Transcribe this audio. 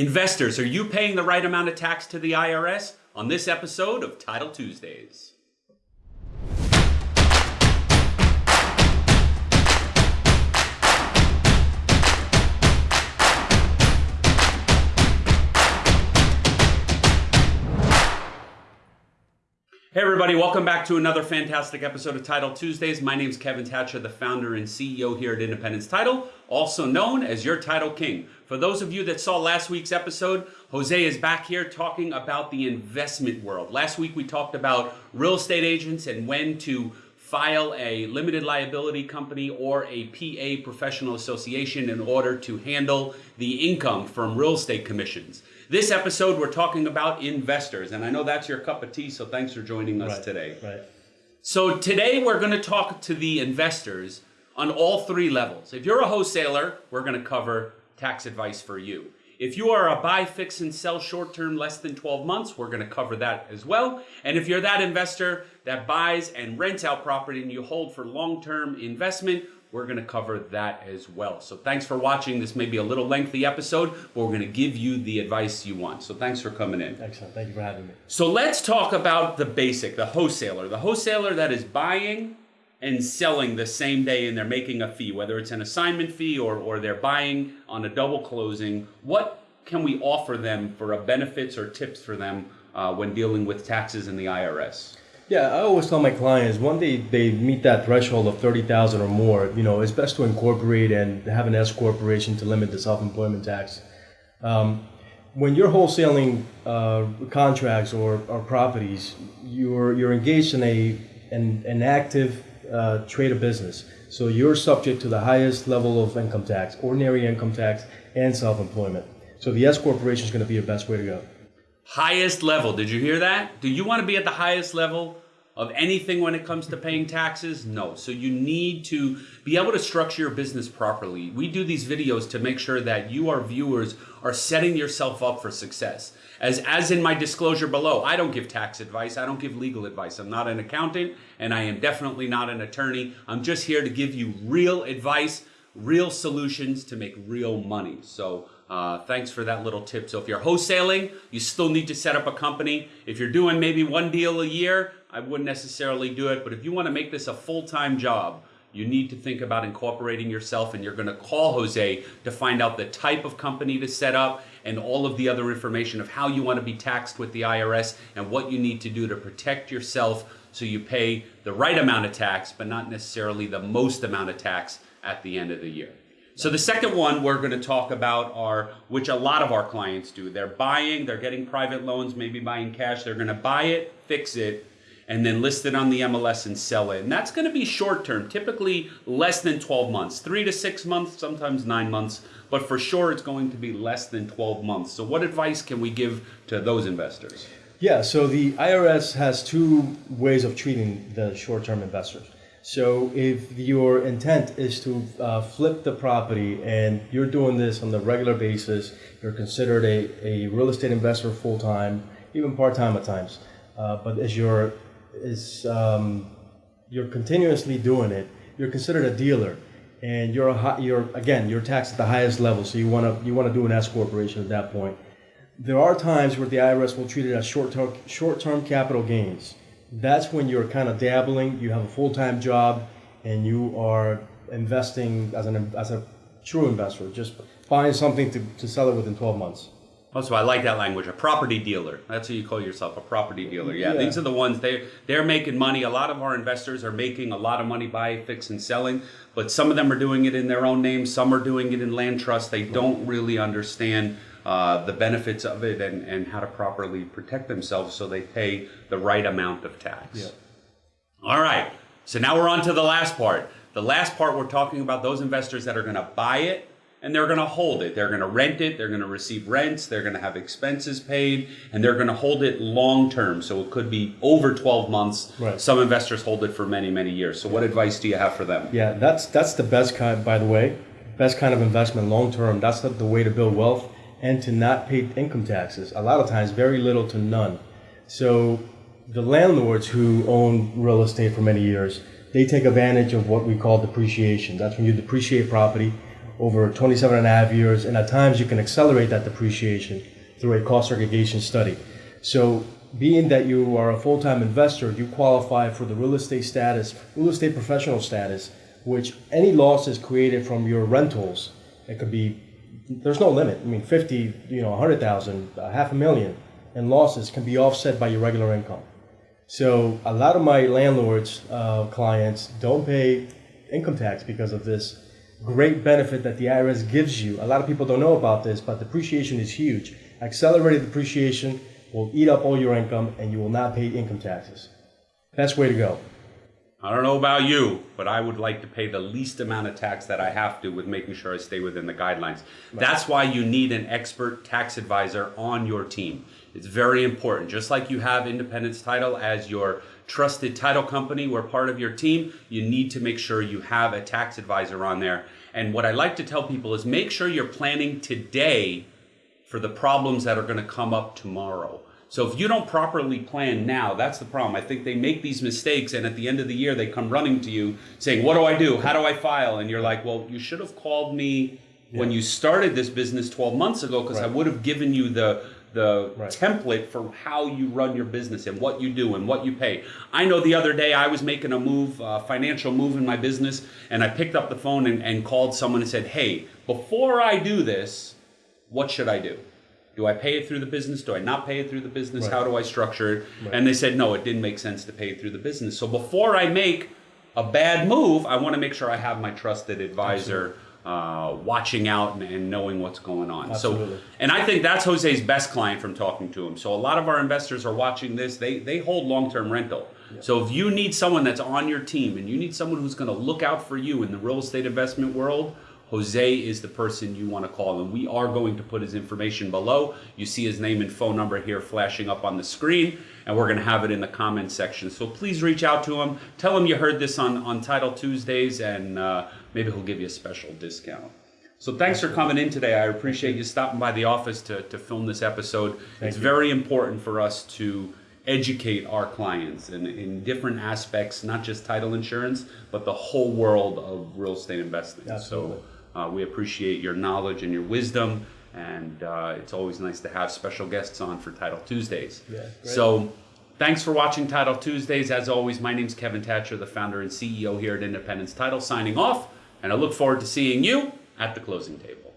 Investors, are you paying the right amount of tax to the IRS? On this episode of Title Tuesdays. Hey everybody, welcome back to another fantastic episode of Title Tuesdays. My name is Kevin Thatcher, the founder and CEO here at Independence Title, also known as your Title King. For those of you that saw last week's episode, Jose is back here talking about the investment world. Last week we talked about real estate agents and when to file a limited liability company or a PA professional association in order to handle the income from real estate commissions. This episode, we're talking about investors, and I know that's your cup of tea, so thanks for joining us Right, today. Right. So today we're going to talk to the investors on all three levels. If you're a wholesaler, we're going to cover tax advice for you. If you are a buy, fix, and sell short term, less than 12 months, we're going to cover that as well. And if you're that investor that buys and rents out property and you hold for long term investment, we're going to cover that as well. So thanks for watching. This may be a little lengthy episode, but we're going to give you the advice you want. So thanks for coming in. Excellent. Thank you for having me. So let's talk about the basic, the wholesaler. The wholesaler that is buying and selling the same day and they're making a fee, whether it's an assignment fee or, or they're buying on a double closing. What can we offer them for a benefits or tips for them uh, when dealing with taxes and the IRS? Yeah, I always tell my clients when they, they meet that threshold of thirty thousand or more, you know, it's best to incorporate and have an S corporation to limit the self-employment tax. Um, when you're wholesaling uh, contracts or, or properties, you're you're engaged in a an, an active uh, trade of business. So you're subject to the highest level of income tax, ordinary income tax, and self-employment. So the S corporation is going to be your best way to go. Highest level. Did you hear that? Do you want to be at the highest level of anything when it comes to paying taxes? No. So you need to be able to structure your business properly. We do these videos to make sure that you, our viewers, are setting yourself up for success. As, as in my disclosure below, I don't give tax advice. I don't give legal advice. I'm not an accountant and I am definitely not an attorney. I'm just here to give you real advice, real solutions to make real money. So uh, thanks for that little tip. So if you're wholesaling, you still need to set up a company. If you're doing maybe one deal a year, I wouldn't necessarily do it. But if you want to make this a full-time job, you need to think about incorporating yourself and you're going to call Jose to find out the type of company to set up and all of the other information of how you want to be taxed with the IRS and what you need to do to protect yourself so you pay the right amount of tax but not necessarily the most amount of tax at the end of the year. So the second one we're going to talk about are, which a lot of our clients do. They're buying, they're getting private loans, maybe buying cash. They're going to buy it, fix it, and then list it on the MLS and sell it. And that's going to be short term, typically less than 12 months, three to six months, sometimes nine months, but for sure it's going to be less than 12 months. So what advice can we give to those investors? Yeah, so the IRS has two ways of treating the short-term investors. So if your intent is to uh, flip the property and you're doing this on the regular basis, you're considered a, a real estate investor full-time, even part-time at times. Uh, but as you're, is, um, you're continuously doing it, you're considered a dealer. And you're, a, hi- you're again, you're taxed at the highest level, so you want to you want to do an S corporation at that point. There are times where the IRS will treat it as short-term short-term capital gains. That's when you're kind of dabbling. You have a full-time job, and you are investing as an as a true investor, just buying something to, to sell it within 12 months. Also, I like that language. A property dealer. That's what you call yourself, a property dealer. Yeah, Yeah. these are the ones they they're making money. A lot of our investors are making a lot of money by fix and selling, but some of them are doing it in their own name. Some are doing it in land trust. They don't really understand uh, the benefits of it and, and how to properly protect themselves so they pay the right amount of tax. Yeah. All right. So now we're on to the last part. The last part we're talking about those investors that are going to buy it and they're going to hold it. They're going to rent it. They're going to receive rents. They're going to have expenses paid and they're going to hold it long term. So it could be over 12 months. Right. Some investors hold it for many, many years. So what advice do you have for them? Yeah, that's that's the best kind. By the way, best kind of investment long term. That's the, the way to build wealth and to not pay income taxes. A lot of times, very little to none. So the landlords who own real estate for many years, they take advantage of what we call depreciation. That's when you depreciate property over 27 and a half years, and at times you can accelerate that depreciation through a cost segregation study. So, being that you are a full time investor, you qualify for the real estate status, real estate professional status, which any losses created from your rentals, it could be, there's no limit. I mean, 50, you know, 100,000, a half a million in losses can be offset by your regular income. So a lot of my landlords, uh, clients don't pay income tax because of this great benefit that the IRS gives you. A lot of people don't know about this, but depreciation is huge. Accelerated depreciation will eat up all your income and you will not pay income taxes. Best way to go. I don't know about you, but I would like to pay the least amount of tax that I have to with making sure I stay within the guidelines. That's why you need an expert tax advisor on your team. It's very important. Just like you have Independence Title as your trusted title company, we're part of your team, you need to make sure you have a tax advisor on there. And what I like to tell people is make sure you're planning today for the problems that are going to come up tomorrow. So if you don't properly plan now, that's the problem. I think they make these mistakes and at the end of the year they come running to you saying, "What do I do? How do I file?" And you're like, "Well, you should have called me when you started this business 12 months ago because I would have given you the the Right. template for how you run your business and what you do and what you pay. I know the other day I was making a move, a financial move in my business, and I picked up the phone and, and called someone and said, "Hey, before I do this, what should I do?" Do I pay it through the business? Do I not pay it through the business? Right. How do I structure it? And they said, no, it didn't make sense to pay it through the business. So before I make a bad move, I want to make sure I have my trusted advisor uh, watching out and, and knowing what's going on. Absolutely. So, and I think that's Jose's best client from talking to him. So a lot of our investors are watching this. They they hold long term rental. So if you need someone that's on your team and you need someone who's going to look out for you in the real estate investment world, Jose is the person you want to call, and we are going to put his information below. You see his name and phone number here flashing up on the screen, and we're going to have it in the comments section. So please reach out to him. Tell him you heard this on, on Title Tuesdays, and uh, maybe he'll give you a special discount. So thanks for coming in today. I appreciate you stopping by the office to, to film this episode. it's you. very important for us to educate our clients in, in different aspects, not just title insurance, but the whole world of real estate investing. Absolutely. So uh, we appreciate your knowledge and your wisdom, and uh, it's always nice to have special guests on for Title Tuesdays. Yeah, great. So thanks for watching Title Tuesdays. As always, my name's Kevin Thatcher, the founder and CEO here at Independence Title, signing off, and I look forward to seeing you at the closing table.